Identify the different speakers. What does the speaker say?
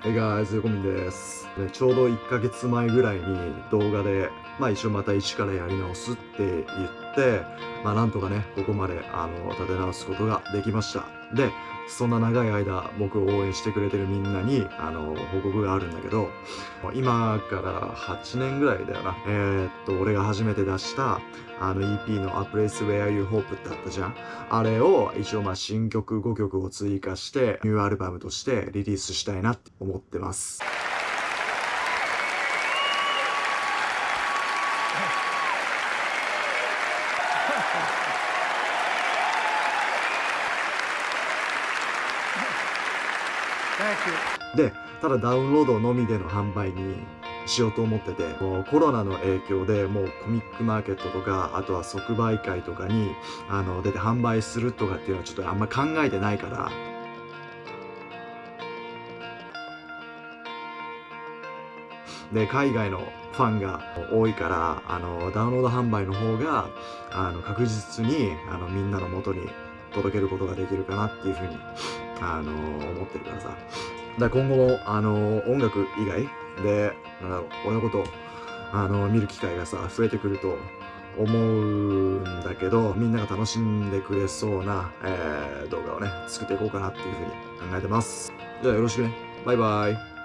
Speaker 1: Hey guys, 横見です、ね。ちょうど1ヶ月前ぐらいに動画で、まあ一応また一からやり直すって言って、まあなんとかね、ここまであの立て直すことができました。で、そんな長い間僕を応援してくれてるみんなにあの報告があるんだけど今から8年ぐらいだよな。えー、っと俺が初めて出したあの EP の A Place Where You Hope ってあったじゃん。あれを一応まあ新曲5曲を追加してニューアルバムとしてリリースしたいなって思ってます。で、ただダウンロードのみでの販売にしようと思ってて、コロナの影響でもうコミックマーケットとか、あとは即売会とかにあの出て販売するとかっていうのはちょっとあんま考えてないから、で、海外のファンが多いから、あの、ダウンロード販売の方が、あの、確実に、あの、みんなの元に届けることができるかなっていうふうにあのー、思ってるからさ。だから今後も、あのー、音楽以外で、なんだろう、俺のことを、あのー、見る機会がさ、増えてくると思うんだけど、みんなが楽しんでくれそうな、えー、動画をね、作っていこうかなっていうふうに考えてます。じゃあよろしくね。バイバイ。